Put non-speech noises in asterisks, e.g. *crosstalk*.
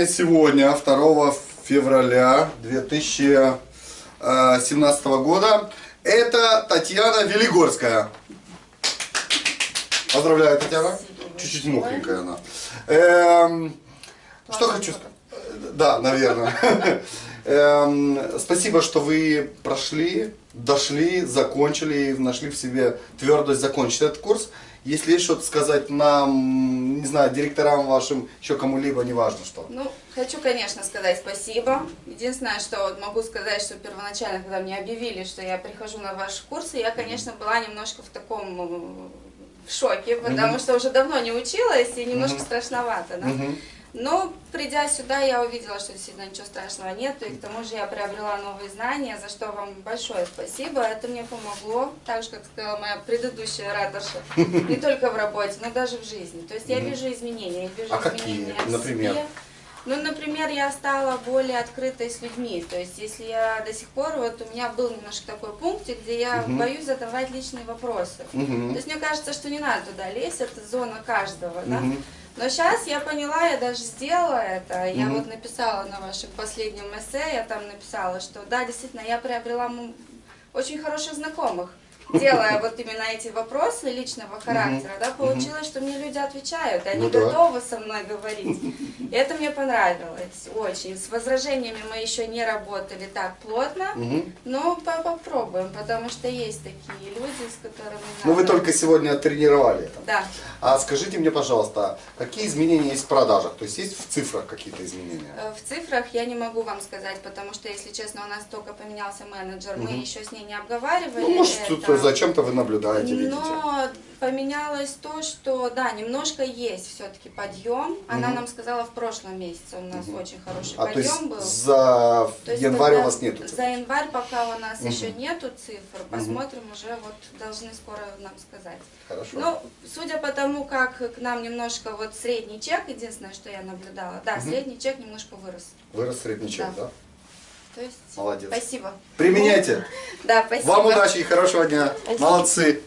Сегодня, 2 февраля 2017 года, это Татьяна Велигорская. Поздравляю, Татьяна. Чуть-чуть мокренькая она. Эм, что хочу сказать? Да, наверное. *laughs* Эм, Спасибо, что вы прошли, дошли, закончили и нашли в себе твердость закончить этот курс. Если есть что-то сказать нам, не знаю, директорам вашим, еще кому-либо, неважно что. Ну, хочу, конечно, сказать спасибо. Единственное, что вот могу сказать, что первоначально, когда мне объявили, что я прихожу на ваши курсы, я, конечно, была немножко в таком э, в шоке, потому что уже давно не училась и немножко страшновато, да. Мгм. Но придя сюда, я увидела, что действительно ничего страшного нет, и к тому же я приобрела новые знания, за что вам большое спасибо. Это мне помогло, так же, как сказала моя предыдущая ораторша, не только в работе, но даже в жизни. То есть я вижу изменения, я вижу А какие, изменения в например? себе. Ну, например, я стала более открытой с людьми. То есть, если я до сих пор, вот у меня был немножко такой пунктик, где я Мгм. боюсь задавать личные вопросы. Мгм. То есть, мне кажется, что не надо туда лезть, это зона каждого, да. Но сейчас я поняла, я даже сделала это. Я Мгм. вот написала на вашем последнем эссе, я там написала, что да, действительно, я приобрела очень хороших знакомых. *laughs* Делая вот именно эти вопросы личного характера, да, получилось, что мне люди отвечают, они Ну готовы со мной говорить. *laughs* И это мне понравилось очень. С возражениями мы еще не работали так плотно, но по- попробуем, потому что есть такие люди, с которыми Ну вы только сегодня тренировали. Да. А скажите мне, пожалуйста, какие изменения есть в продажах? То есть есть в цифрах какие-то изменения? Э, В цифрах я не могу вам сказать, потому что, если честно, у нас только поменялся менеджер, мы Мгм. еще с ней не обговаривали. Ну, может, это. зачем-то вы наблюдаете, видите. Но поменялось то, что, да, немножко есть все-таки подъем. Она Мгм. нам сказала в прошлом месяце, у нас очень хороший А то подъем есть был. за То есть январь у вас нету цифр? За январь пока у нас Мгм. еще нету цифр, посмотрим уже, вот должны скоро нам сказать. Хорошо. Ну, судя по тому, как к нам немножко вот средний чек, единственное, что я наблюдала, да, Мгм. средний чек немножко вырос. Вырос средний чек, Да. да? То есть, Молодец. спасибо. Применяйте. *laughs* Да, спасибо. Вам удачи и хорошего дня. Спасибо. Молодцы.